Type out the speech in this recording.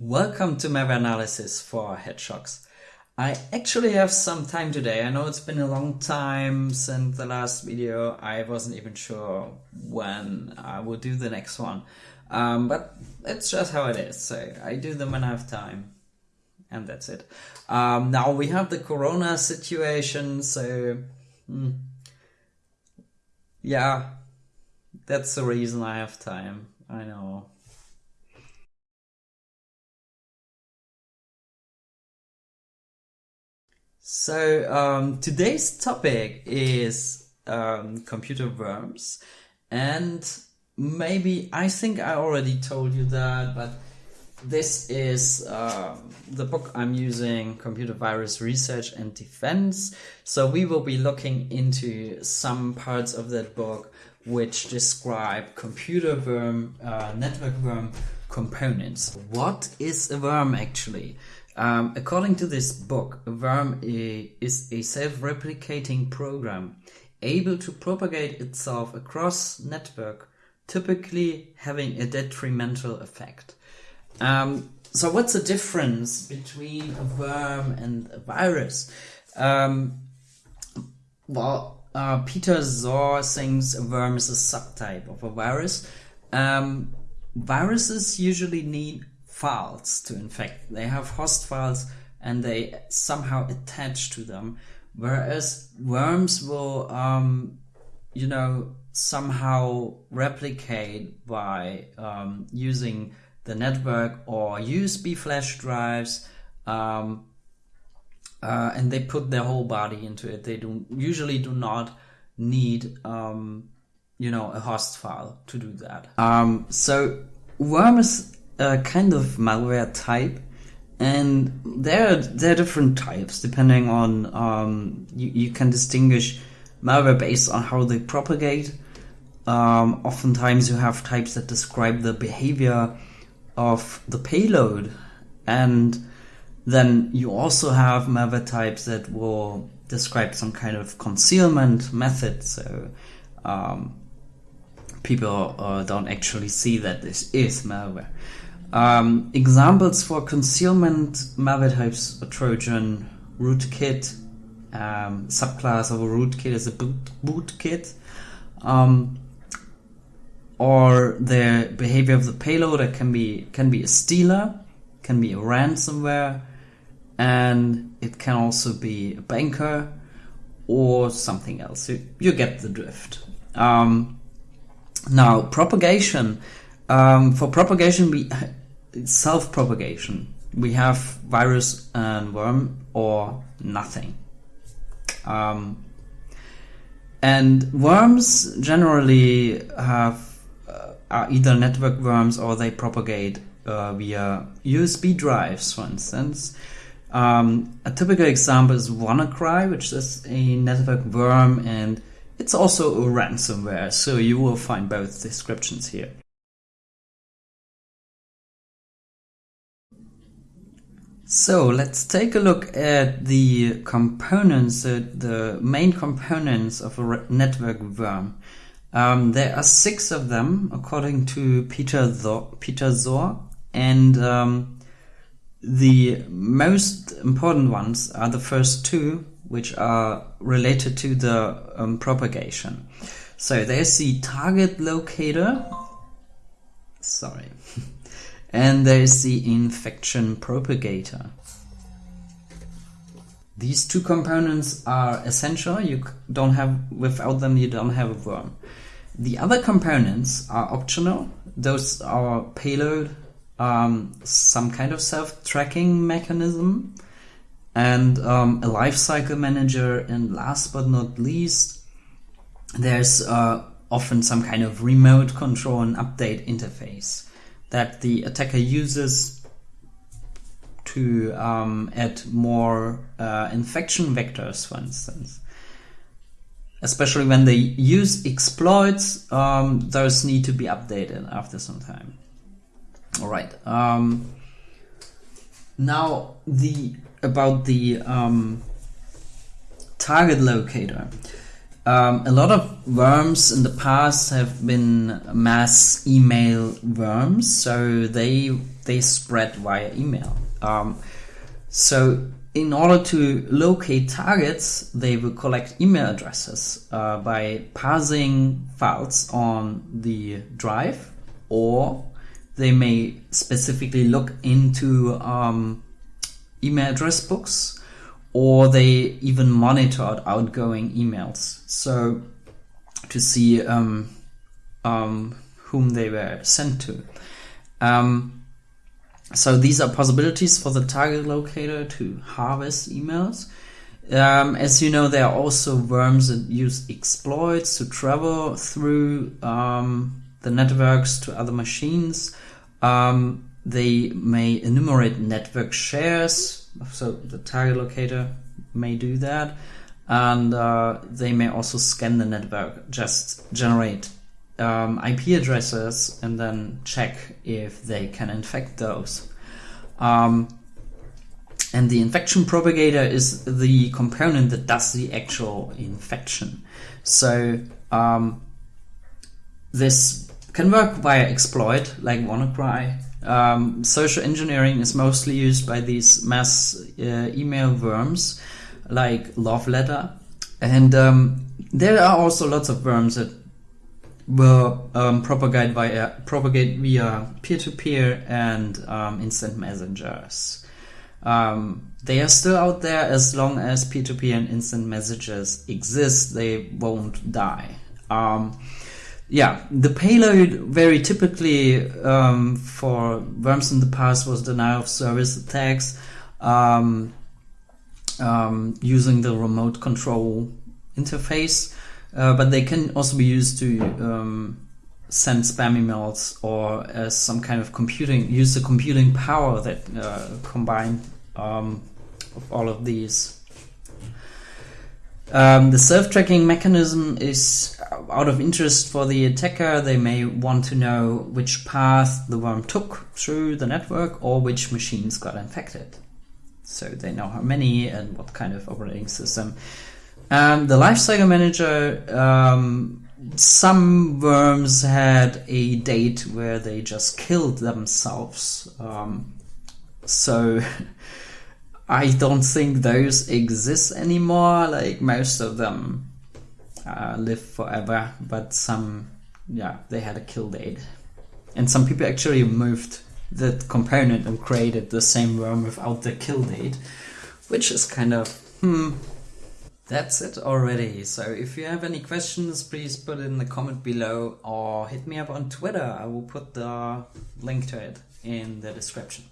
Welcome to malware analysis for Hedgehogs. I actually have some time today. I know it's been a long time since the last video. I wasn't even sure when I will do the next one. Um, but it's just how it is. So I do them when I have time. And that's it. Um, now we have the corona situation. So, hmm, yeah, that's the reason I have time. I know. So um, today's topic is um, computer worms, and maybe I think I already told you that, but this is um, the book I'm using, Computer Virus Research and Defense. So we will be looking into some parts of that book which describe computer worm, uh, network worm components. What is a worm actually? Um, according to this book, a worm is a self-replicating program able to propagate itself across network, typically having a detrimental effect. Um, so what's the difference between a worm and a virus? Um, well, uh, Peter Szor thinks a worm is a subtype of a virus. Um, viruses usually need files to infect. They have host files and they somehow attach to them. Whereas worms will, um, you know, somehow replicate by um, using the network or USB flash drives. Um, uh, and they put their whole body into it. They do usually do not need, um, you know, a host file to do that. Um, so worms a kind of malware type and there are, there are different types depending on um, you, you can distinguish malware based on how they propagate. Um, oftentimes you have types that describe the behavior of the payload and then you also have malware types that will describe some kind of concealment method. So um, people uh, don't actually see that this is malware um, examples for concealment malware types a Trojan rootkit. Um, subclass of a rootkit is a boot, bootkit. Um, or the behavior of the payload it can be can be a stealer, can be a ransomware, and it can also be a banker or something else. You, you get the drift. Um, now propagation. Um, for propagation, we self-propagation. We have virus and worm or nothing. Um, and worms generally have uh, are either network worms or they propagate uh, via USB drives, for instance. Um, a typical example is WannaCry, which is a network worm and it's also a ransomware, so you will find both descriptions here. So let's take a look at the components, uh, the main components of a network worm. Um, there are six of them, according to Peter Szor, Peter Szor and um, the most important ones are the first two, which are related to the um, propagation. So there's the target locator. Sorry. And there is the infection propagator. These two components are essential. You don't have, without them, you don't have a worm. The other components are optional. Those are payload, um, some kind of self-tracking mechanism, and um, a lifecycle manager. And last but not least, there's uh, often some kind of remote control and update interface that the attacker uses to um, add more uh, infection vectors, for instance. Especially when they use exploits, um, those need to be updated after some time. All right. Um, now the about the um, target locator. Um, a lot of worms in the past have been mass email worms, so they they spread via email. Um, so in order to locate targets, they will collect email addresses uh, by parsing files on the drive, or they may specifically look into um, email address books, or they even monitored outgoing emails. So to see um, um, whom they were sent to. Um, so these are possibilities for the target locator to harvest emails. Um, as you know, there are also worms that use exploits to travel through um, the networks to other machines. Um, they may enumerate network shares, so the target locator may do that, and uh, they may also scan the network, just generate um, IP addresses and then check if they can infect those. Um, and the infection propagator is the component that does the actual infection. So um, this can work via exploit like WannaCry. Um, social engineering is mostly used by these mass uh, email worms like Love Letter. And um, there are also lots of worms that will um, propagate via propagate via peer-to-peer and um, instant messengers. Um, they are still out there as long as peer-to-peer and instant messages exist. They won't die. Um, yeah, the payload very typically um, for worms in the past was denial of service attacks um, using the remote control interface. Uh, but they can also be used to um, send spam emails or as some kind of computing, use the computing power that uh, combine um, of all of these. Um, the self-tracking mechanism is out of interest for the attacker. They may want to know which path the worm took through the network or which machines got infected. So they know how many and what kind of operating system. Um, the lifecycle manager, um, some worms had a date where they just killed themselves. Um, so I don't think those exist anymore. Like most of them uh, live forever, but some, yeah, they had a kill date. And some people actually moved that component and created the same worm without the kill date, which is kind of, hmm, that's it already. So if you have any questions, please put it in the comment below or hit me up on Twitter. I will put the link to it in the description.